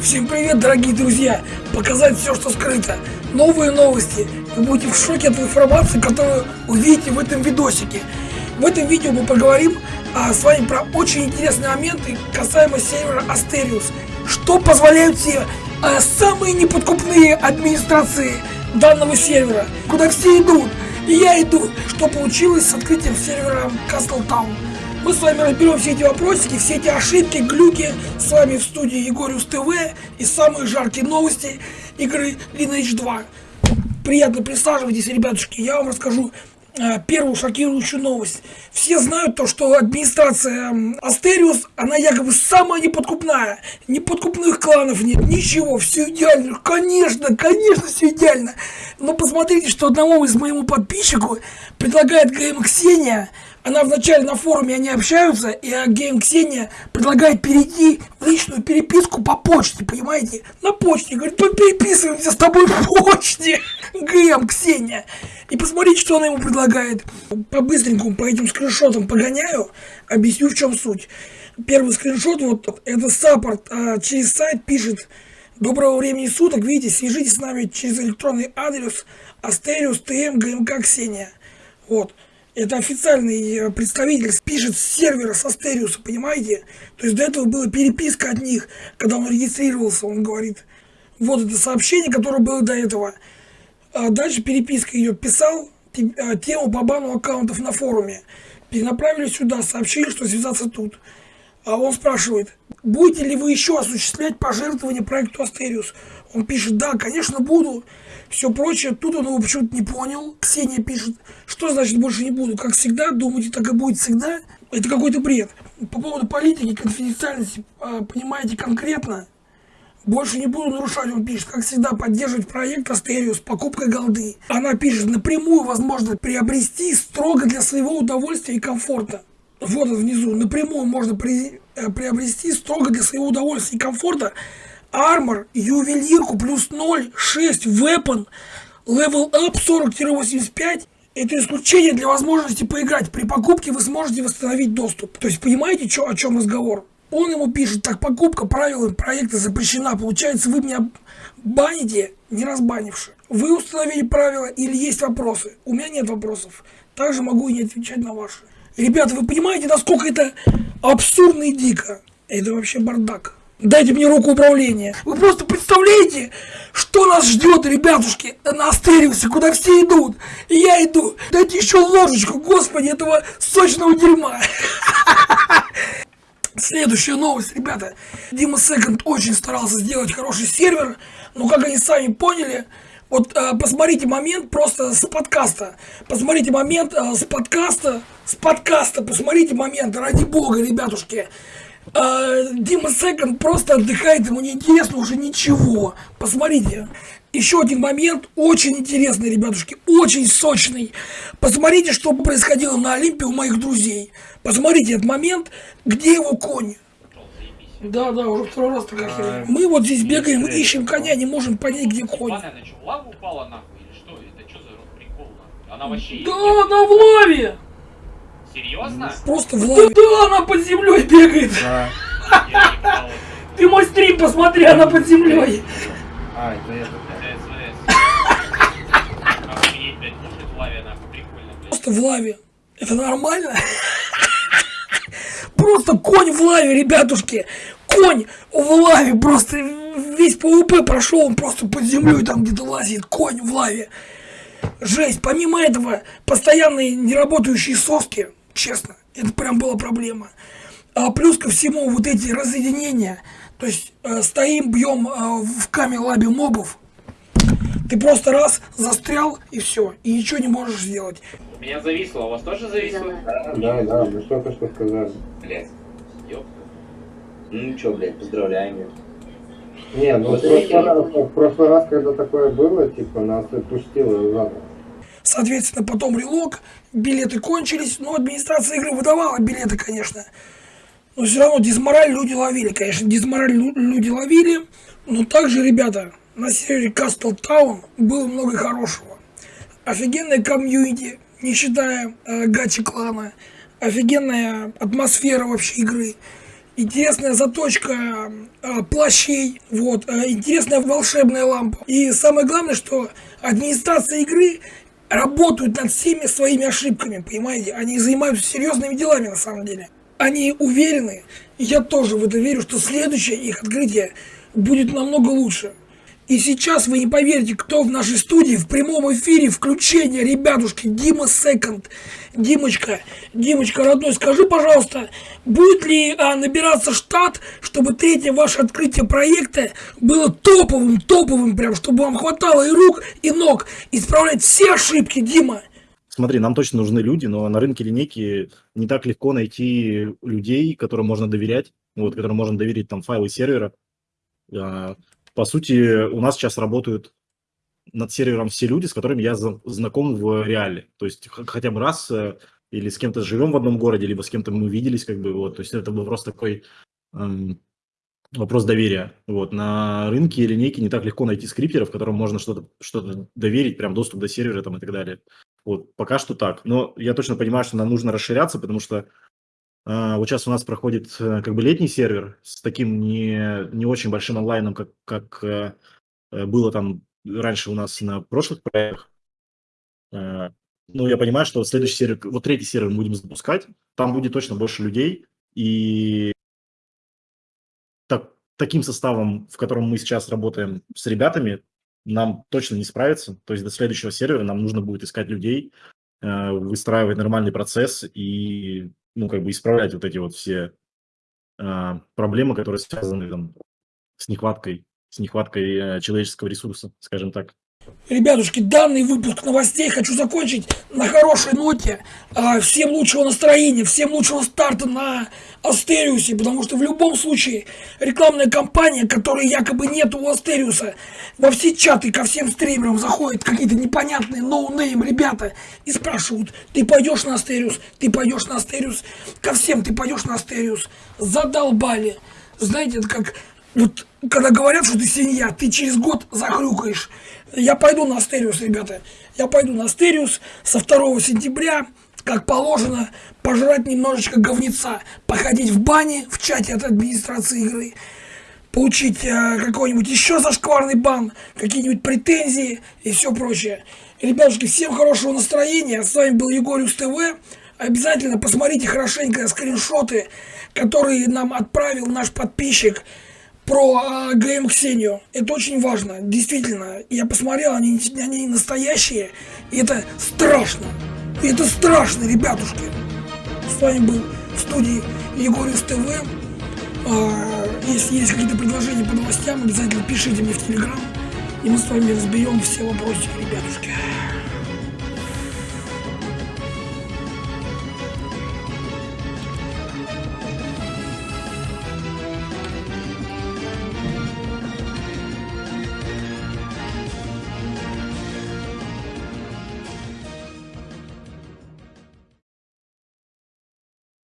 Всем привет, дорогие друзья! Показать все, что скрыто. Новые новости. Вы будете в шоке от информации, которую увидите в этом видосике. В этом видео мы поговорим а, с вами про очень интересные моменты касаемо сервера Asterius. Что позволяют все а, самые неподкупные администрации данного сервера. Куда все идут. И я иду. Что получилось с открытием сервера Castle Town. Мы с вами разберем все эти вопросики, все эти ошибки, глюки. С вами в студии Егориус ТВ и самые жаркие новости игры Lineage 2. Приятно присаживайтесь, ребятушки. Я вам расскажу э, первую шокирующую новость. Все знают то, что администрация Астериус, она якобы самая неподкупная. Неподкупных кланов нет, ничего, все идеально. Конечно, конечно, все идеально. Но посмотрите, что одному из моему подписчику предлагает GM Ксения она вначале на форуме они общаются, и GM Ксения предлагает перейти в личную переписку по почте, понимаете? На почте. Говорит, переписываемся с тобой в почте. GM Ксения. И посмотрите, что она ему предлагает. По-быстренькому по этим скриншотам погоняю, объясню, в чем суть. Первый скриншот, вот это саппорт а, через сайт пишет Доброго времени суток, видите, свяжитесь с нами через электронный адрес ГМК Ксения. Вот. Это официальный э, представитель пишет с сервера со Стериуса, понимаете? То есть до этого была переписка от них, когда он регистрировался, он говорит, вот это сообщение, которое было до этого. А дальше переписка ее писал, э, тему по бану аккаунтов на форуме. Перенаправили сюда, сообщили, что связаться тут. А он спрашивает, будете ли вы еще осуществлять пожертвования проекту Астериус? Он пишет, да, конечно, буду. Все прочее. Тут он его почему-то не понял. Ксения пишет, что значит больше не буду? Как всегда, думаете, так и будет всегда? Это какой-то бред. По поводу политики, конфиденциальности, а, понимаете конкретно? Больше не буду нарушать, он пишет, как всегда, поддерживать проект Астериус с покупкой голды. Она пишет, напрямую возможно приобрести строго для своего удовольствия и комфорта вот внизу, напрямую можно при, э, приобрести строго для своего удовольствия и комфорта армор, ювелирку плюс 0, 6, weapon, level up 40-85. Это исключение для возможности поиграть. При покупке вы сможете восстановить доступ. То есть понимаете, чё, о чем разговор? Он ему пишет, так покупка правилами проекта запрещена. Получается, вы меня баните, не разбанивши. Вы установили правила или есть вопросы? У меня нет вопросов. Также могу и не отвечать на ваши. Ребята, вы понимаете, насколько это абсурдно и дико? Это вообще бардак. Дайте мне руку управления. Вы просто представляете, что нас ждет, ребятушки, на Астериусе, куда все идут. И я иду. Дайте еще ложечку, господи, этого сочного дерьма. Следующая новость, ребята. Дима Секонд очень старался сделать хороший сервер, но как они сами поняли, вот э, посмотрите момент просто с подкаста. Посмотрите момент э, с подкаста. С подкаста посмотрите момент, ради бога, ребятушки. Э, Дима Секонд просто отдыхает, ему не интересно уже ничего. Посмотрите. Еще один момент, очень интересный, ребятушки, очень сочный. Посмотрите, что происходило на Олимпе у моих друзей. Посмотрите этот момент, где его конь. Да, да, уже второй раз такая херня. Мы вот здесь бегаем, ищем коня, не можем понять, где конь. Она упала нахуй или что? Это что за прикол? Она вообще... Да, она в лаве! Серьезно? Просто в лаве. Да, она под землей бегает. Ты мой стрим посмотри, она под землей. А, это это, Просто в лаве. Это нормально? Просто конь в лаве, ребятушки. Конь в лаве. Просто весь ПВП прошел, он просто под землей там где-то лазит. Конь в лаве. Жесть. Помимо этого, постоянные неработающие соски, честно, это прям была проблема. А плюс ко всему вот эти разъединения. То есть э, стоим, бьем э, в каме лабе мобов. Ты просто раз застрял и все. И ничего не можешь сделать. У меня зависло, у вас тоже зависло? Да, да, да, мы только что сказали. Блять, ёпта. Ну чё, блядь, поздравляем. Не, ну в прошлый, раз, в прошлый раз, когда такое было, типа, нас отпустило заново. Соответственно, потом релог, билеты кончились, но администрация игры выдавала билеты, конечно. Но все равно дизмораль люди ловили, конечно, дизмораль люди ловили. Но также, ребята, на сервере Castle Town было много хорошего. Офигенная комьюнити, не считая э, гачи клана. Офигенная атмосфера вообще игры. интересная заточка э, плащей, вот, э, интересная волшебная лампа. И самое главное, что администрация игры работают над всеми своими ошибками, понимаете? Они занимаются серьезными делами на самом деле. Они уверены, я тоже в это верю, что следующее их открытие будет намного лучше. И сейчас вы не поверите, кто в нашей студии в прямом эфире включение, ребятушки, Дима Секонд. Димочка, Димочка, родной, скажи, пожалуйста, будет ли а, набираться штат, чтобы третье ваше открытие проекта было топовым, топовым прям, чтобы вам хватало и рук, и ног исправлять все ошибки, Дима? Смотри, нам точно нужны люди, но на рынке линейки не так легко найти людей, которым можно доверять, вот, которым можно доверить там файлы сервера. По сути, у нас сейчас работают над сервером все люди, с которыми я знаком в реале. То есть хотя бы раз э, или с кем-то живем в одном городе, либо с кем-то мы виделись, как бы, вот. То есть это был просто такой эм, вопрос доверия. Вот. На рынке линейки не так легко найти скриптеров, которым можно что-то что доверить, прям доступ до сервера там и так далее. Вот. Пока что так. Но я точно понимаю, что нам нужно расширяться, потому что вот сейчас у нас проходит э, как бы летний сервер с таким не, не очень большим онлайном, как, как э, э было там раньше у нас на прошлых проектах. Ну, я понимаю, что следующий сервер, вот третий сервер мы будем запускать, там будет точно больше людей, и так, таким составом, в котором мы сейчас работаем с ребятами, нам точно не справиться. То есть до следующего сервера нам нужно будет искать людей, выстраивать нормальный процесс и, ну, как бы исправлять вот эти вот все э, проблемы, которые связаны там, с нехваткой с нехваткой э, человеческого ресурса, скажем так. Ребятушки, данный выпуск новостей хочу закончить на хорошей ноте. А, всем лучшего настроения, всем лучшего старта на Астериусе, потому что в любом случае рекламная кампания, которой якобы нет у Астериуса, во все чаты ко всем стримерам заходят какие-то непонятные no-name ребята и спрашивают, ты пойдешь на Астериус, ты пойдешь на Астериус, ко всем ты пойдешь на Астериус. Задолбали. Знаете, это как вот когда говорят, что ты свинья, ты через год захрюкаешь. Я пойду на Астериус, ребята. Я пойду на Астериус со 2 сентября, как положено, пожрать немножечко говнеца, походить в бане в чате от администрации игры, получить э, какой-нибудь еще зашкварный бан, какие-нибудь претензии и все прочее. Ребятушки, всем хорошего настроения. С вами был Егориус ТВ. Обязательно посмотрите хорошенько скриншоты, которые нам отправил наш подписчик про ГМ Ксению. Это очень важно, действительно. Я посмотрел, они, они настоящие, и это страшно. И это страшно, ребятушки. С вами был в студии Егорис ТВ. Э, если есть какие-то предложения по новостям, обязательно пишите мне в Телеграм, и мы с вами разберем все вопросы, ребятушки.